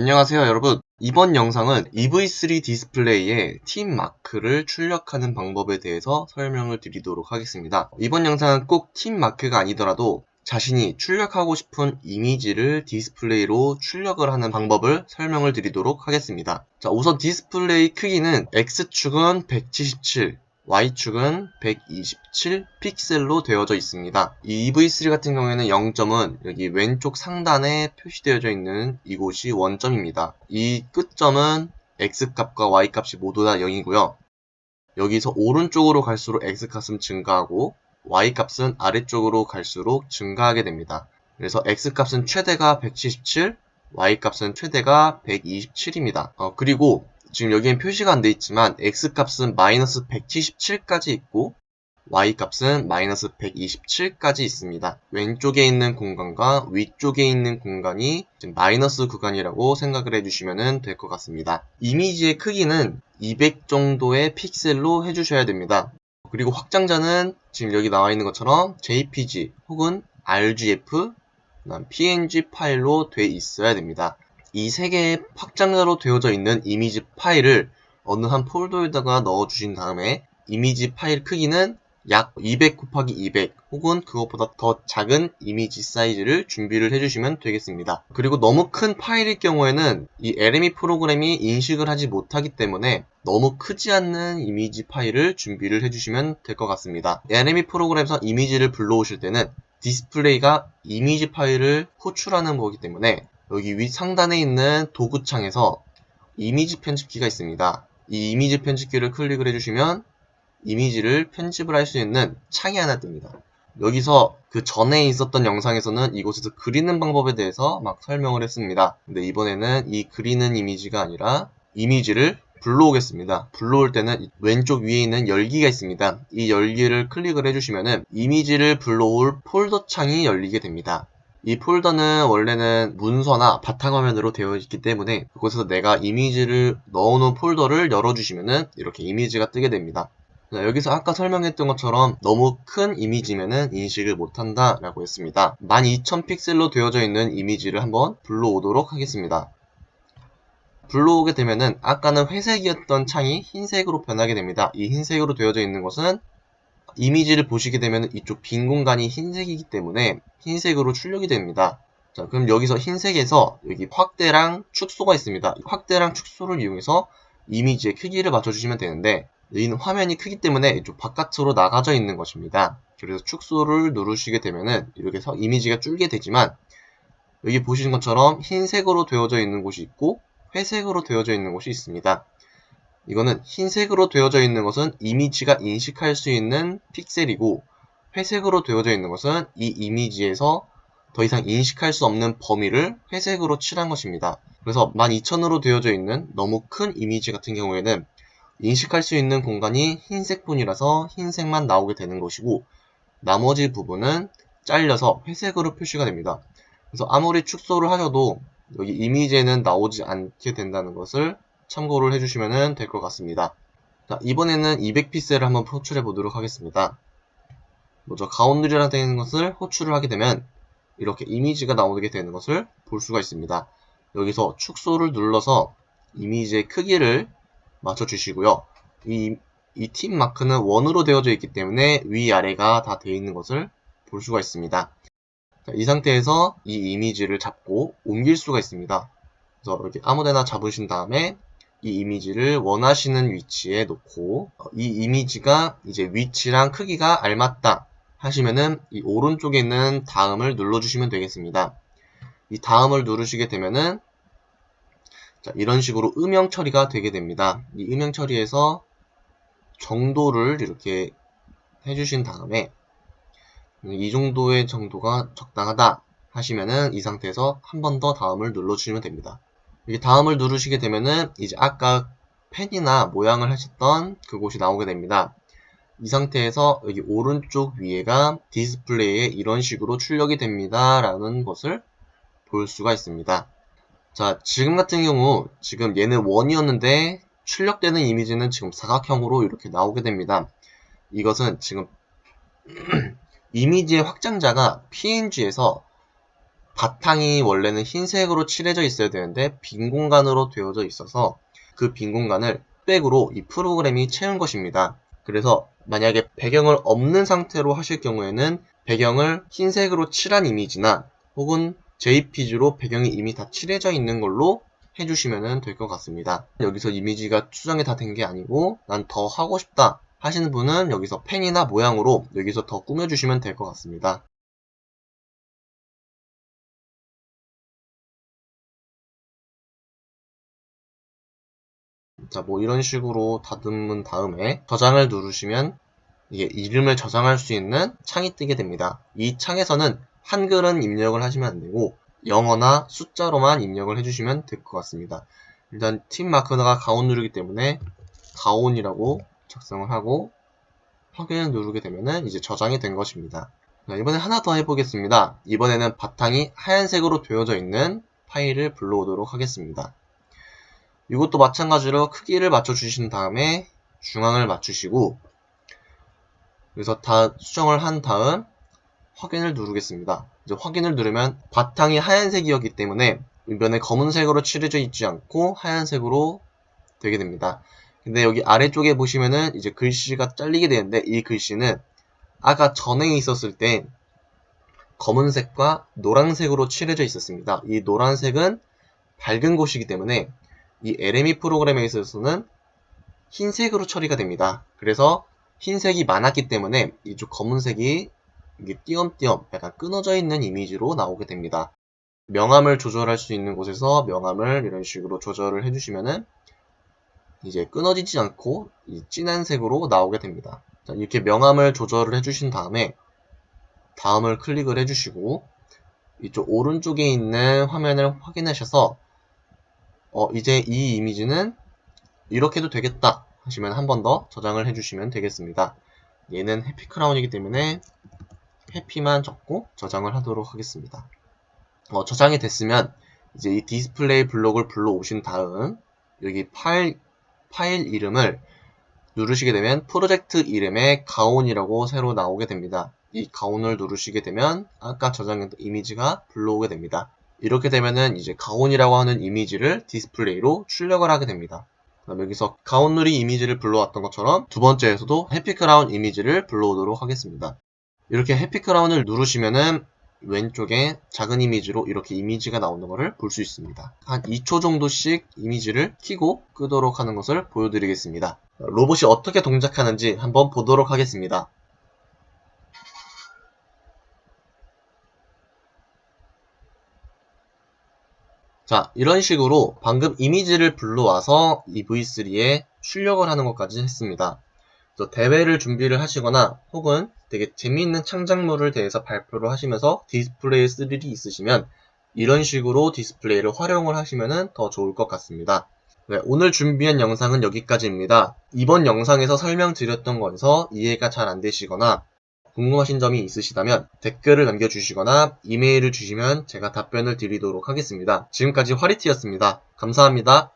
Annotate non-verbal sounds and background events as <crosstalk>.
안녕하세요 여러분. 이번 영상은 EV3 디스플레이에 팀 마크를 출력하는 방법에 대해서 설명을 드리도록 하겠습니다. 이번 영상은 꼭 팀 마크가 아니더라도 자신이 출력하고 싶은 이미지를 디스플레이로 출력을 하는 방법을 설명을 드리도록 하겠습니다. 자 우선 디스플레이 크기는 X축은 177 Y축은 127 픽셀로 되어져 있습니다. 이 EV3 같은 경우에는 0점은 여기 왼쪽 상단에 표시되어져 있는 이곳이 원점입니다. 이 끝점은 X값과 Y값이 모두 다 0이고요. 여기서 오른쪽으로 갈수록 X값은 증가하고 Y값은 아래쪽으로 갈수록 증가하게 됩니다. 그래서 X값은 최대가 177, Y값은 최대가 127입니다. 어, 그리고 지금 여기엔 표시가 안 돼 있지만 x값은 마이너스 177까지 있고 y값은 마이너스 127까지 있습니다. 왼쪽에 있는 공간과 위쪽에 있는 공간이 마이너스 구간이라고 생각을 해주시면 될 것 같습니다. 이미지의 크기는 200 정도의 픽셀로 해주셔야 됩니다. 그리고 확장자는 지금 여기 나와 있는 것처럼 JPG 혹은 RGF, PNG 파일로 돼 있어야 됩니다. 이 세 개의 확장자로 되어져 있는 이미지 파일을 어느 한 폴더에다가 넣어주신 다음에 이미지 파일 크기는 약 200 곱하기 200 혹은 그것보다 더 작은 이미지 사이즈를 준비를 해주시면 되겠습니다. 그리고 너무 큰 파일일 경우에는 이 LME 프로그램이 인식을 하지 못하기 때문에 너무 크지 않는 이미지 파일을 준비를 해주시면 될 것 같습니다. LME 프로그램에서 이미지를 불러오실 때는 디스플레이가 이미지 파일을 호출하는 거기 때문에 여기 위 상단에 있는 도구창에서 이미지 편집키가 있습니다. 이 이미지 편집키를 클릭을 해주시면 이미지를 편집을 할 수 있는 창이 하나 뜹니다. 여기서 그 전에 있었던 영상에서는 이곳에서 그리는 방법에 대해서 막 설명을 했습니다. 근데 이번에는 이 그리는 이미지가 아니라 이미지를 불러오겠습니다. 불러올 때는 왼쪽 위에 있는 열기가 있습니다. 이 열기를 클릭을 해주시면 이미지를 불러올 폴더 창이 열리게 됩니다. 이 폴더는 원래는 문서나 바탕화면으로 되어 있기 때문에 그곳에서 내가 이미지를 넣어놓은 폴더를 열어주시면 이렇게 이미지가 뜨게 됩니다. 여기서 아까 설명했던 것처럼 너무 큰 이미지면은 인식을 못한다 라고 했습니다. 12,000 픽셀로 되어져 있는 이미지를 한번 불러오도록 하겠습니다. 불러오게 되면은 아까는 회색이었던 창이 흰색으로 변하게 됩니다. 이 흰색으로 되어져 있는 것은 이미지를 보시게 되면 이쪽 빈 공간이 흰색이기 때문에 흰색으로 출력이 됩니다. 자, 그럼 여기서 흰색에서 여기 확대랑 축소가 있습니다. 확대랑 축소를 이용해서 이미지의 크기를 맞춰주시면 되는데 여기는 화면이 크기 때문에 이쪽 바깥으로 나가져 있는 것입니다. 그래서 축소를 누르시게 되면은 이렇게 서 이미지가 줄게 되지만 여기 보시는 것처럼 흰색으로 되어져 있는 곳이 있고 회색으로 되어져 있는 곳이 있습니다. 이거는 흰색으로 되어져 있는 것은 이미지가 인식할 수 있는 픽셀이고 회색으로 되어져 있는 것은 이 이미지에서 더 이상 인식할 수 없는 범위를 회색으로 칠한 것입니다. 그래서 12,000으로 되어져 있는 너무 큰 이미지 같은 경우에는 인식할 수 있는 공간이 흰색뿐이라서 흰색만 나오게 되는 것이고 나머지 부분은 잘려서 회색으로 표시가 됩니다. 그래서 아무리 축소를 하셔도 여기 이미지에는 나오지 않게 된다는 것을 참고를 해주시면 될 것 같습니다. 자, 이번에는 200픽셀을 한번 호출해 보도록 하겠습니다. 먼저 가운데라는 되는 것을 호출을 하게 되면 이렇게 이미지가 나오게 되는 것을 볼 수가 있습니다. 여기서 축소를 눌러서 이미지의 크기를 맞춰주시고요. 이, 이 팀 마크는 원으로 되어져 있기 때문에 위아래가 다 되어 있는 것을 볼 수가 있습니다. 자, 이 상태에서 이 이미지를 잡고 옮길 수가 있습니다. 그래서 이렇게 아무데나 잡으신 다음에 이 이미지를 원하시는 위치에 놓고 어, 이 이미지가 이제 위치랑 크기가 알맞다 하시면은 이 오른쪽에 있는 다음을 눌러주시면 되겠습니다. 이 다음을 누르시게 되면은 자, 이런 식으로 음영 처리가 되게 됩니다. 이 음영 처리에서 정도를 이렇게 해주신 다음에 이 정도의 정도가 적당하다 하시면은 이 상태에서 한 번 더 다음을 눌러주시면 됩니다. 이게 다음을 누르시게 되면은 이제 아까 펜이나 모양을 하셨던 그곳이 나오게 됩니다. 이 상태에서 여기 오른쪽 위에가 디스플레이에 이런 식으로 출력이 됩니다. 라는 것을 볼 수가 있습니다. 자, 지금 같은 경우 지금 얘는 원이었는데 출력되는 이미지는 지금 사각형으로 이렇게 나오게 됩니다. 이것은 지금 <clears throat> 이미지의 확장자가 PNG에서 바탕이 원래는 흰색으로 칠해져 있어야 되는데 빈 공간으로 되어져 있어서 그 빈 공간을 백으로 이 프로그램이 채운 것입니다. 그래서 만약에 배경을 없는 상태로 하실 경우에는 배경을 흰색으로 칠한 이미지나 혹은 JPG로 배경이 이미 다 칠해져 있는 걸로 해주시면 될 것 같습니다. 여기서 이미지가 추정이 다 된 게 아니고 난 더 하고 싶다 하시는 분은 여기서 펜이나 모양으로 여기서 더 꾸며주시면 될 것 같습니다. 자, 뭐 이런 식으로 다듬은 다음에 저장을 누르시면 이게 이름을 저장할 수 있는 창이 뜨게 됩니다. 이 창에서는 한글은 입력을 하시면 안 되고 영어나 숫자로만 입력을 해주시면 될 것 같습니다. 일단 팀 마크가 가온 누르기 때문에 가온이라고 작성을 하고 확인을 누르게 되면은 이제 저장이 된 것입니다. 자, 이번에 하나 더 해보겠습니다. 이번에는 바탕이 하얀색으로 되어져 있는 파일을 불러오도록 하겠습니다. 이것도 마찬가지로 크기를 맞춰주신 다음에 중앙을 맞추시고 그래서 다 수정을 한 다음 확인을 누르겠습니다. 이제 확인을 누르면 바탕이 하얀색이었기 때문에 윗면에 검은색으로 칠해져 있지 않고 하얀색으로 되게 됩니다. 근데 여기 아래쪽에 보시면은 이제 글씨가 잘리게 되는데 이 글씨는 아까 전에 있었을 때 검은색과 노란색으로 칠해져 있었습니다. 이 노란색은 밝은 곳이기 때문에 이 LME 프로그램에 있어서는 흰색으로 처리가 됩니다. 그래서 흰색이 많았기 때문에 이쪽 검은색이 이게 띄엄띄엄 약간 끊어져 있는 이미지로 나오게 됩니다. 명암을 조절할 수 있는 곳에서 명암을 이런 식으로 조절을 해주시면은 이제 끊어지지 않고 진한 색으로 나오게 됩니다. 자, 이렇게 명암을 조절을 해주신 다음에 다음을 클릭을 해주시고 이쪽 오른쪽에 있는 화면을 확인하셔서 어, 이제 이 이미지는 이렇게도 되겠다 하시면 한 번 더 저장을 해주시면 되겠습니다. 얘는 해피 크라운이기 때문에 해피만 적고 저장을 하도록 하겠습니다. 어, 저장이 됐으면 이제 이 디스플레이 블록을 불러오신 다음 여기 파일, 파일 이름을 누르시게 되면 프로젝트 이름에 가온이라고 새로 나오게 됩니다. 이 가온을 누르시게 되면 아까 저장했던 이미지가 불러오게 됩니다. 이렇게 되면은 이제 가온이라고 하는 이미지를 디스플레이로 출력을 하게 됩니다. 그럼 여기서 가온누리 이미지를 불러왔던 것처럼 두 번째에서도 해피크라운 이미지를 불러오도록 하겠습니다. 이렇게 해피크라운을 누르시면은 왼쪽에 작은 이미지로 이렇게 이미지가 나오는 것을 볼 수 있습니다. 한 2초 정도씩 이미지를 키고 끄도록 하는 것을 보여드리겠습니다. 로봇이 어떻게 동작하는지 한번 보도록 하겠습니다. 자, 이런 식으로 방금 이미지를 불러와서 EV3에 출력을 하는 것까지 했습니다. 대회를 준비를 하시거나 혹은 되게 재미있는 창작물을 대해서 발표를 하시면서 디스플레이 쓸 일이 있으시면 이런 식으로 디스플레이를 활용을 하시면 더 좋을 것 같습니다. 네, 오늘 준비한 영상은 여기까지입니다. 이번 영상에서 설명드렸던 거에서 이해가 잘 안 되시거나 궁금하신 점이 있으시다면 댓글을 남겨주시거나 이메일을 주시면 제가 답변을 드리도록 하겠습니다. 지금까지 화리티였습니다. 감사합니다.